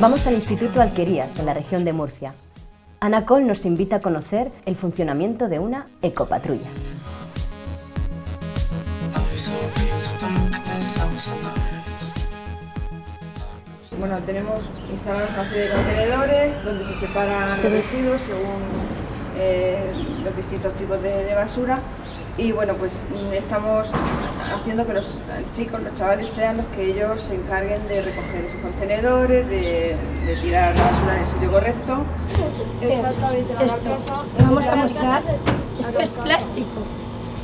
Vamos al Instituto Alquerías, en la región de Murcia. Ana Col nos invita a conocer el funcionamiento de una ecopatrulla. Bueno, tenemos instalados una serie de contenedores donde se separan los residuos según eh, los distintos tipos de, de basura. Y bueno, pues mm, estamos haciendo que los chicos, los chavales sean los que ellos se encarguen de recoger esos contenedores, de, de tirar la basura en el sitio correcto. Exactamente, esto, vamos a mostrar, esto es plástico,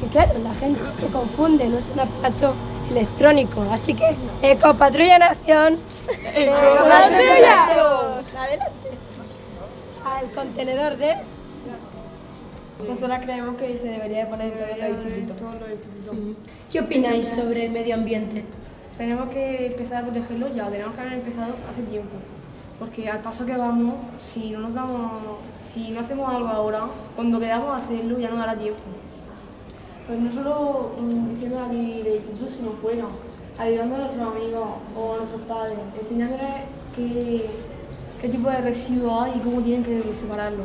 que claro, la gente se confunde, no es un aparato electrónico, así que Ecopatrulla Nación, Ecopatrulla, adelante, al contenedor de nosotros creemos que se debería poner en todos los institutos. ¿Qué opináis sobre el medio ambiente? Tenemos que empezar a protegerlo ya, tenemos que haber empezado hace tiempo. Porque al paso que vamos, si no nos damos, si no hacemos algo ahora, cuando quedamos a hacerlo ya no dará tiempo. Pues no solo diciendo aquí del instituto, sino fuera, ayudando a nuestros amigos o a nuestros padres, enseñándoles qué, qué tipo de residuos hay y cómo tienen que separarlo.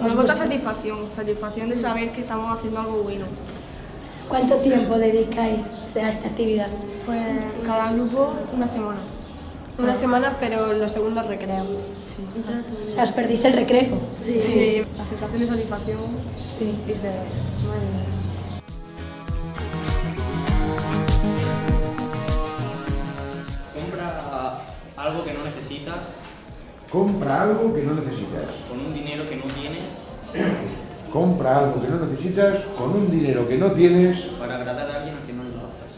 Nos bota satisfacción, satisfacción de saber que estamos haciendo algo bueno. ¿Cuánto tiempo dedicáis a esta actividad? Pues cada grupo una semana. Una semana, pero los segundos recreo. Sí. O sea, ¿os perdís el recreo? Sí. sí. La sensación de satisfacción sí. dice, madre mía. Compra algo que no necesitas Compra algo que no necesitas. con un dinero que no tienes Compra algo que no necesitas con un dinero que no tienes para agradar a alguien a quien no le importas.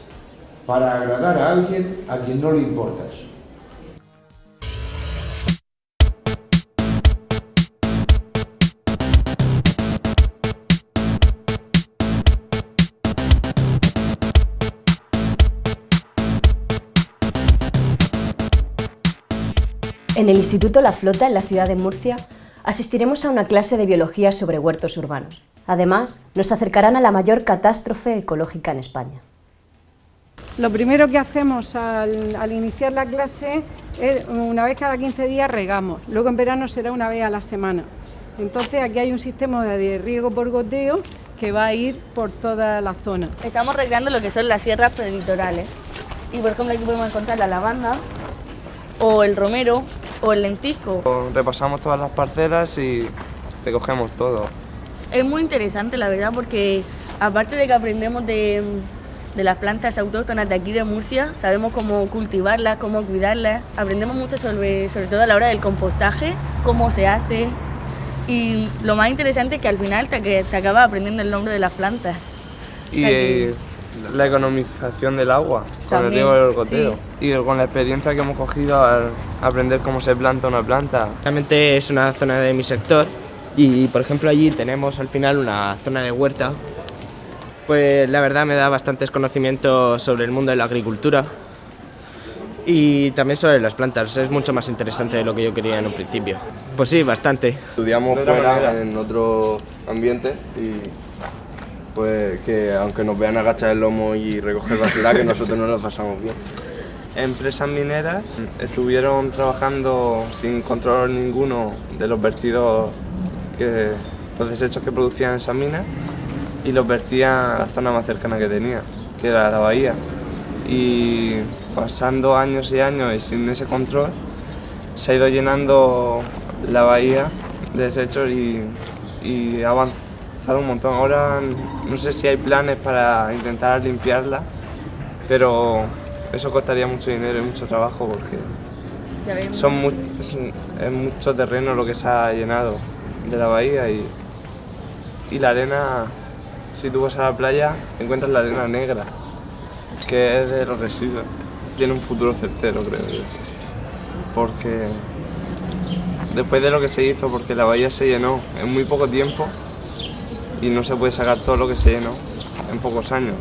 para agradar a alguien a quien no le importas. En el Instituto La Flota, en la ciudad de Murcia, asistiremos a una clase de biología sobre huertos urbanos. Además, nos acercarán a la mayor catástrofe ecológica en España. Lo primero que hacemos al, al, iniciar la clase es una vez cada 15 días regamos, luego en verano será una vez a la semana. Entonces aquí hay un sistema de riego por goteo que va a ir por toda la zona. Estamos regando lo que son las sierras prelitorales y por ejemplo aquí podemos encontrar la lavanda o el romero o el lentisco. Repasamos todas las parcelas y recogemos todo. Es muy interesante la verdad porque aparte de que aprendemos de, de las plantas autóctonas de aquí de Murcia, sabemos cómo cultivarlas, cómo cuidarlas, aprendemos mucho sobre, sobre todo a la hora del compostaje, cómo se hace y lo más interesante es que al final te, te acabas aprendiendo el nombre de las plantas. Y eh, la economización del agua con También, el riego del goteo sí. y con la experiencia que hemos cogido al aprender cómo se planta una planta. Realmente es una zona de mi sector y por ejemplo allí tenemos al final una zona de huerta. Pues la verdad me da bastantes conocimientos sobre el mundo de la agricultura y también sobre las plantas. Es mucho más interesante de lo que yo quería en un principio. Pues sí, bastante. Estudiamos fuera en otro ambiente y pues que aunque nos vean agachar el lomo y recoger basura, que nosotros no lo pasamos bien. Empresas mineras estuvieron trabajando sin control ninguno de los vertidos, que, los desechos que producían esas minas y los vertían a la zona más cercana que tenía, que era la bahía. Y pasando años y años y sin ese control, se ha ido llenando la bahía de desechos y, y ha avanzado un montón. Ahora no sé si hay planes para intentar limpiarla, pero eso costaría mucho dinero y mucho trabajo porque son mu es, es, mucho terreno lo que se ha llenado de la bahía y, y la arena, si tú vas a la playa, encuentras la arena negra, que es de los residuos. Tiene un futuro certero, creo yo. Porque después de lo que se hizo, porque la bahía se llenó en muy poco tiempo y no se puede sacar todo lo que se llenó en pocos años.